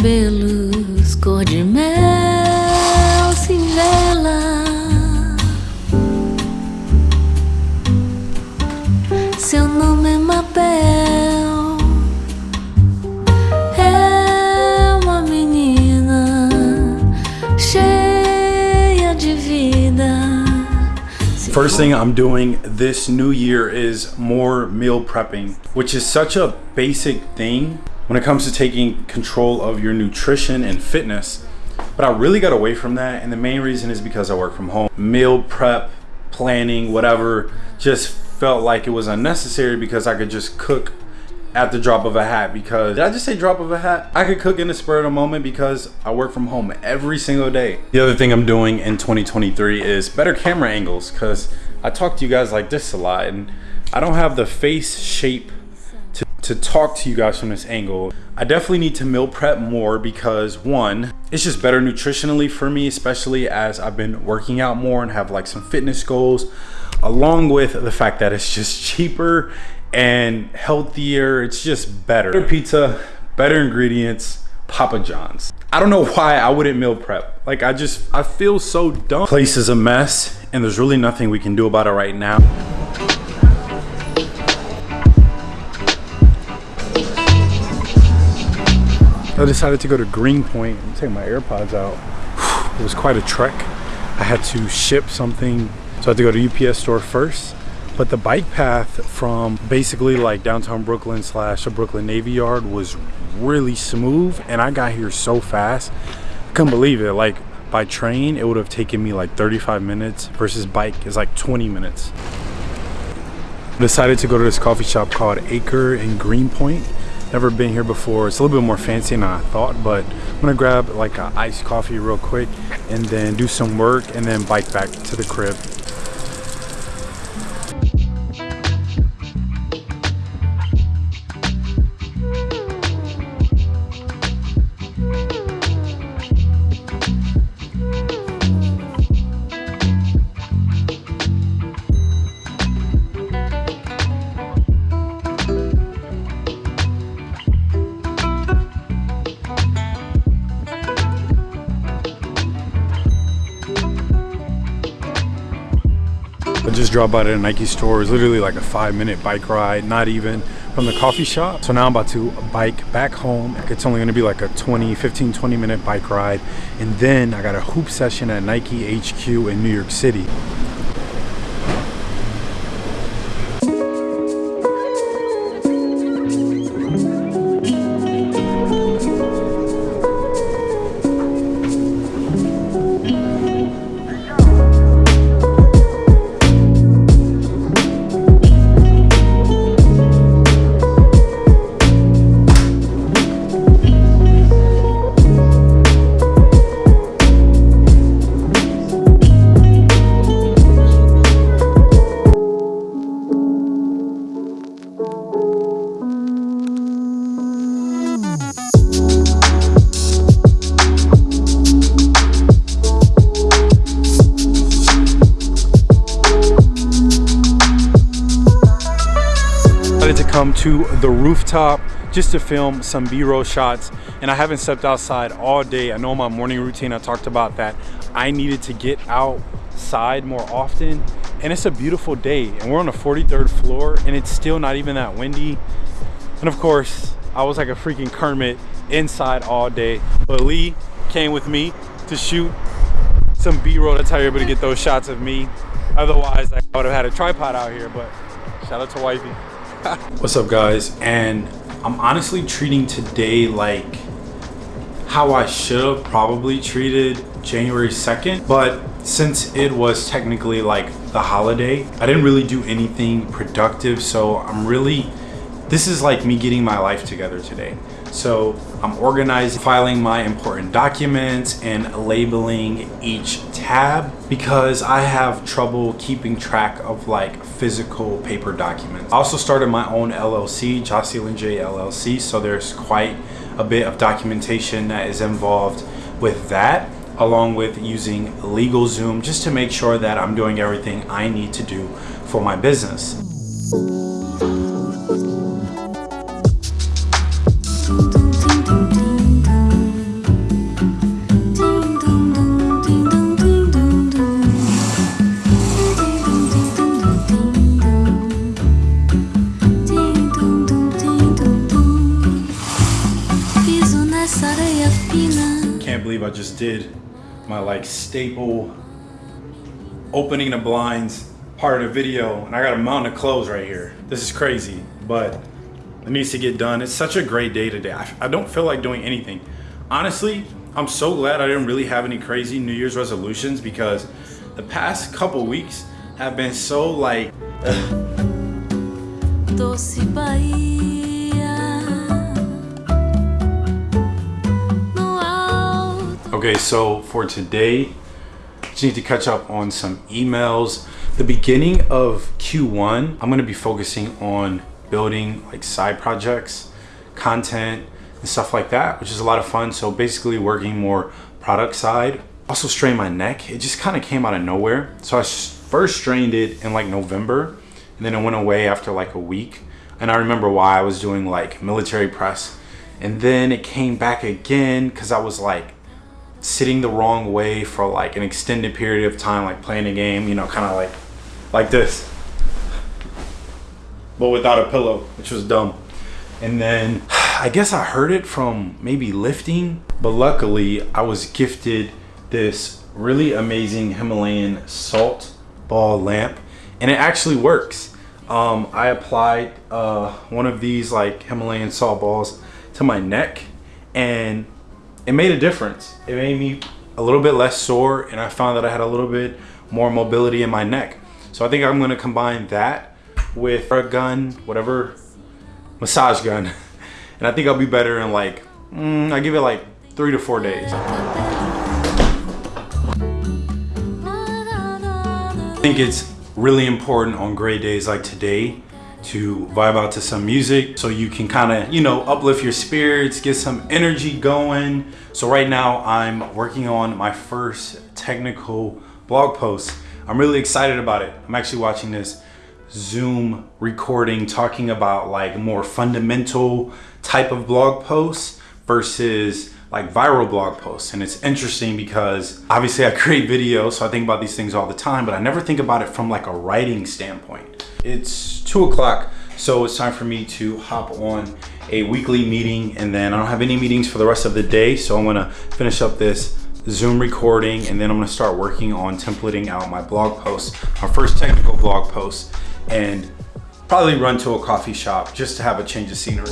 cabelos First thing I'm doing this new year is more meal prepping, which is such a basic thing when it comes to taking control of your nutrition and fitness. But I really got away from that. And the main reason is because I work from home. Meal prep, planning, whatever, just felt like it was unnecessary because I could just cook at the drop of a hat because did I just say drop of a hat? I could cook in the spur of the moment because I work from home every single day. The other thing I'm doing in 2023 is better camera angles because I talk to you guys like this a lot and I don't have the face shape to, to talk to you guys from this angle. I definitely need to meal prep more because one, it's just better nutritionally for me, especially as I've been working out more and have like some fitness goals, along with the fact that it's just cheaper and healthier. It's just better. Better pizza, better ingredients, Papa John's. I don't know why I wouldn't meal prep. Like I just, I feel so dumb. Place is a mess and there's really nothing we can do about it right now. I decided to go to Greenpoint and take my AirPods out. It was quite a trek. I had to ship something, so I had to go to UPS store first. But the bike path from basically like downtown Brooklyn slash the Brooklyn Navy Yard was really smooth and I got here so fast. I couldn't believe it. Like by train, it would have taken me like 35 minutes versus bike is like 20 minutes. Decided to go to this coffee shop called Acre in Greenpoint never been here before it's a little bit more fancy than i thought but i'm gonna grab like an iced coffee real quick and then do some work and then bike back to the crib just dropped by the Nike store. It's literally like a five minute bike ride, not even from the coffee shop. So now I'm about to bike back home. It's only gonna be like a 20, 15, 20 minute bike ride. And then I got a hoop session at Nike HQ in New York City. To the rooftop just to film some b-roll shots. And i haven't stepped outside all day. I know my morning routine i talked about that. I needed to get outside more often. And it's a beautiful day. And we're on the 43rd floor and it's still not even that windy. And of course i was like a freaking kermit inside all day. But lee came with me to shoot some b-roll that's how you're able to get those shots of me. Otherwise i would have had a tripod out here but shout out to wifey What's up guys? And I'm honestly treating today like how I should have probably treated January 2nd. But since it was technically like the holiday, I didn't really do anything productive. So I'm really, this is like me getting my life together today. So I'm organizing, filing my important documents and labeling each tab because I have trouble keeping track of like physical paper documents. I also started my own LLC, Jocelyn J LLC. So there's quite a bit of documentation that is involved with that along with using LegalZoom just to make sure that I'm doing everything I need to do for my business. Did my like staple opening the blinds part of the video and I got a mountain of clothes right here. This is crazy, but it needs to get done. It's such a great day today. I, I don't feel like doing anything. Honestly, I'm so glad I didn't really have any crazy New Year's resolutions because the past couple weeks have been so like Okay, so for today, just need to catch up on some emails. The beginning of Q1, I'm gonna be focusing on building like side projects, content, and stuff like that, which is a lot of fun. So basically working more product side. Also strained my neck. It just kind of came out of nowhere. So I first strained it in like November and then it went away after like a week. And I remember why I was doing like military press. And then it came back again because I was like sitting the wrong way for like an extended period of time, like playing a game, you know, kind of like like this, but without a pillow, which was dumb. And then I guess I heard it from maybe lifting, but luckily I was gifted this really amazing Himalayan salt ball lamp, and it actually works. Um, I applied uh, one of these like Himalayan salt balls to my neck, and it made a difference. It made me a little bit less sore, and I found that I had a little bit more mobility in my neck. So I think I'm gonna combine that with a gun, whatever massage gun, and I think I'll be better in like mm, I give it like three to four days. I think it's really important on gray days like today to vibe out to some music so you can kind of, you know, uplift your spirits, get some energy going. So right now I'm working on my first technical blog post. I'm really excited about it. I'm actually watching this Zoom recording talking about like more fundamental type of blog posts versus like viral blog posts. And it's interesting because obviously I create videos, so I think about these things all the time, but I never think about it from like a writing standpoint. It's two o'clock, so it's time for me to hop on a weekly meeting and then I don't have any meetings for the rest of the day. So I'm gonna finish up this Zoom recording and then I'm gonna start working on templating out my blog post, my first technical blog post and probably run to a coffee shop just to have a change of scenery.